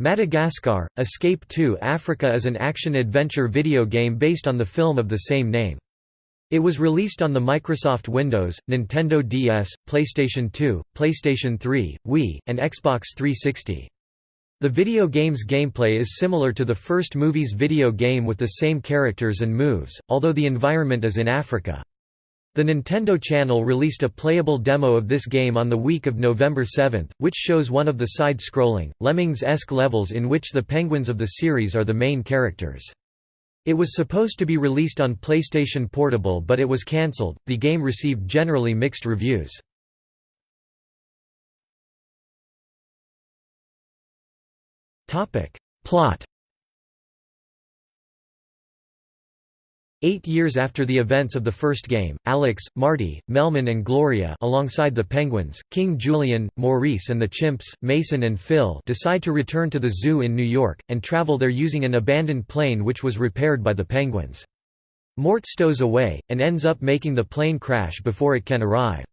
Madagascar, Escape 2 Africa is an action-adventure video game based on the film of the same name. It was released on the Microsoft Windows, Nintendo DS, PlayStation 2, PlayStation 3, Wii, and Xbox 360. The video game's gameplay is similar to the first movie's video game with the same characters and moves, although the environment is in Africa. The Nintendo Channel released a playable demo of this game on the week of November 7, which shows one of the side-scrolling, Lemmings-esque levels in which the penguins of the series are the main characters. It was supposed to be released on PlayStation Portable but it was cancelled. The game received generally mixed reviews. Plot Eight years after the events of the first game, Alex, Marty, Melman and Gloria alongside the Penguins, King Julien, Maurice and the Chimps, Mason and Phil decide to return to the zoo in New York, and travel there using an abandoned plane which was repaired by the Penguins. Mort stows away, and ends up making the plane crash before it can arrive.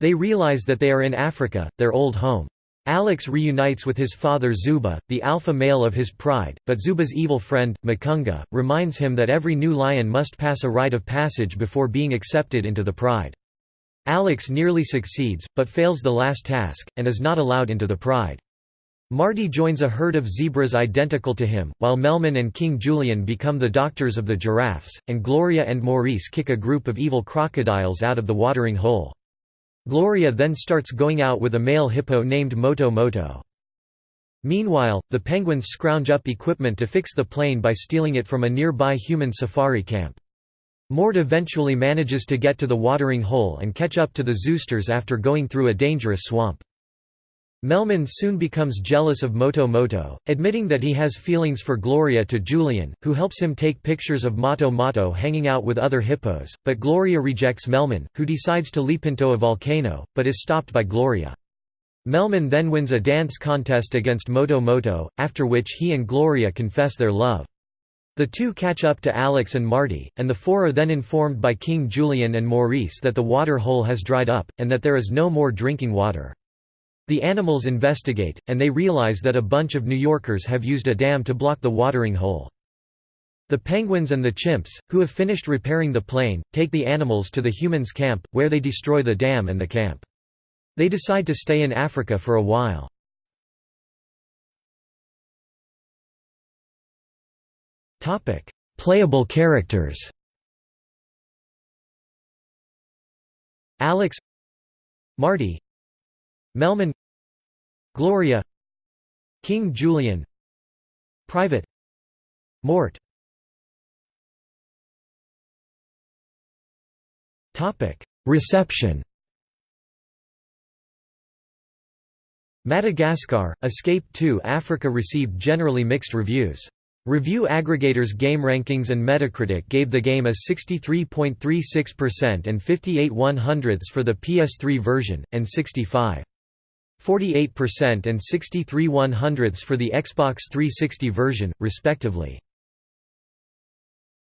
They realize that they are in Africa, their old home. Alex reunites with his father Zuba, the alpha male of his pride, but Zuba's evil friend, Makunga, reminds him that every new lion must pass a rite of passage before being accepted into the pride. Alex nearly succeeds, but fails the last task, and is not allowed into the pride. Marty joins a herd of zebras identical to him, while Melman and King Julien become the doctors of the giraffes, and Gloria and Maurice kick a group of evil crocodiles out of the watering hole. Gloria then starts going out with a male hippo named Moto Moto. Meanwhile, the penguins scrounge up equipment to fix the plane by stealing it from a nearby human safari camp. Mort eventually manages to get to the watering hole and catch up to the Zoosters after going through a dangerous swamp. Melman soon becomes jealous of Moto Moto, admitting that he has feelings for Gloria to Julien, who helps him take pictures of Moto Moto hanging out with other hippos, but Gloria rejects Melman, who decides to leap into a volcano, but is stopped by Gloria. Melman then wins a dance contest against Moto Moto, after which he and Gloria confess their love. The two catch up to Alex and Marty, and the four are then informed by King Julien and Maurice that the water hole has dried up, and that there is no more drinking water. The animals investigate, and they realize that a bunch of New Yorkers have used a dam to block the watering hole. The penguins and the chimps, who have finished repairing the plane, take the animals to the humans' camp, where they destroy the dam and the camp. They decide to stay in Africa for a while. Playable characters Alex Marty Melman Gloria King Julien Private Mort. Reception. Madagascar, Escape 2 Africa received generally mixed reviews. Review aggregators GameRankings and Metacritic gave the game a 63.36% and 58 100ths for the PS3 version, and 65.48% and 63 100ths for the Xbox 360 version, respectively.